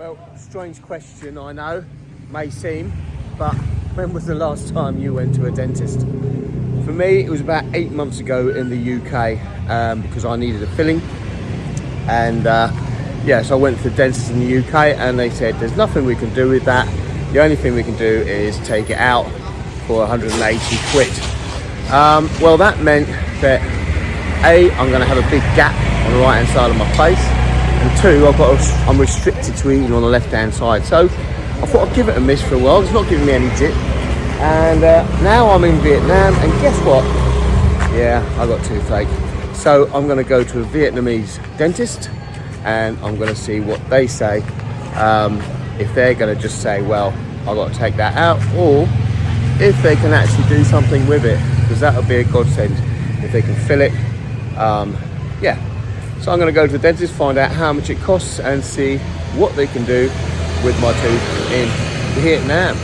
Well, strange question, I know, may seem, but when was the last time you went to a dentist? For me, it was about eight months ago in the UK um, because I needed a filling. And uh, yeah, so I went to the dentist in the UK and they said, there's nothing we can do with that. The only thing we can do is take it out for 180 quid. Um, well, that meant that A, I'm gonna have a big gap on the right hand side of my face and two, I've got a, I'm restricted to eating on the left hand side. So I thought I'd give it a miss for a while. It's not giving me any dip. And uh, now I'm in Vietnam and guess what? Yeah, I got toothache. So I'm gonna go to a Vietnamese dentist and I'm gonna see what they say. Um, if they're gonna just say, well, I've got to take that out or if they can actually do something with it because that would be a godsend if they can fill it. Um, yeah, so I'm going to go to the dentist, find out how much it costs and see what they can do with my tooth in Vietnam.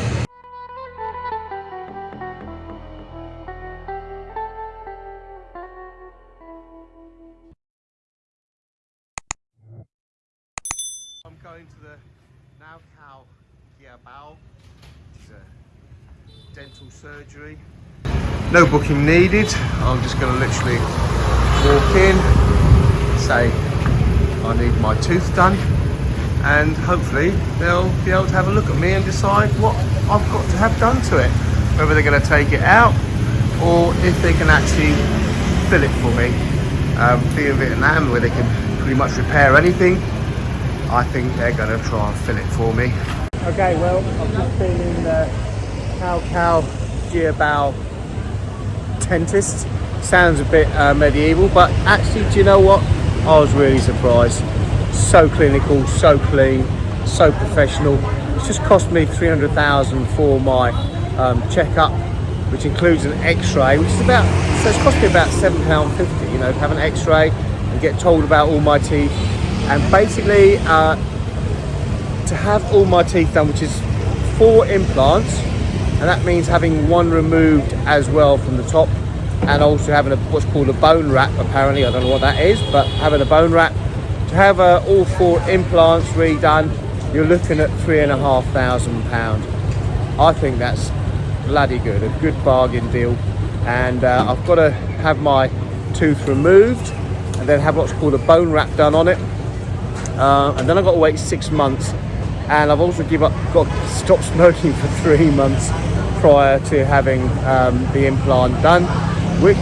I'm going to the Now Cow Gia Bao, dental surgery. No booking needed. I'm just going to literally walk in, say I need my tooth done and hopefully they'll be able to have a look at me and decide what I've got to have done to it. Whether they're going to take it out or if they can actually fill it for me. Um, being in Vietnam where they can pretty much repair anything, I think they're going to try and fill it for me. Okay, well, I've just been in the Cow Cow Gia Bao dentist. Sounds a bit uh, medieval, but actually, do you know what? I was really surprised. So clinical, so clean, so professional. It's just cost me 300,000 for my um, checkup, which includes an x-ray, which is about, so it's cost me about £7.50, you know, to have an x-ray and get told about all my teeth. And basically, uh, to have all my teeth done, which is four implants, and that means having one removed as well from the top and also having a what's called a bone wrap apparently. I don't know what that is but having a bone wrap to have uh, all four implants redone you're looking at three and a half thousand pound. I think that's bloody good a good bargain deal. And uh, i've got to have my tooth removed and then have what's called a bone wrap done on it. Uh, and then i've got to wait six months. And i've also give up got to stop smoking for three months prior to having um, the implant done which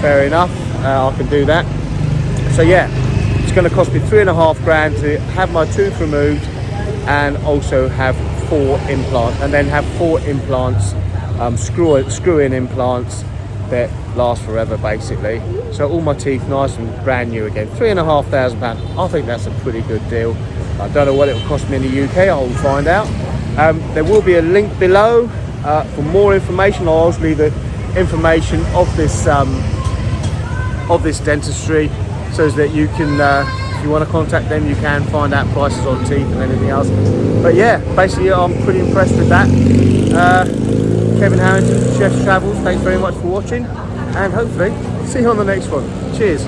fair enough uh, I can do that. So yeah it's going to cost me three and a half grand to have my tooth removed and also have four implants and then have four implants um, screw, screw in implants that last forever basically. So all my teeth nice and brand new again. Three and a half thousand pounds I think that's a pretty good deal. I don't know what it will cost me in the UK I'll find out. Um, there will be a link below uh, for more information. I'll also leave the information of this um, of this dentistry so that you can uh, if you want to contact them you can find out prices on teeth and anything else. But yeah basically I'm pretty impressed with that. Uh, Kevin Harrington Chef's Travels thanks very much for watching and hopefully see you on the next one. Cheers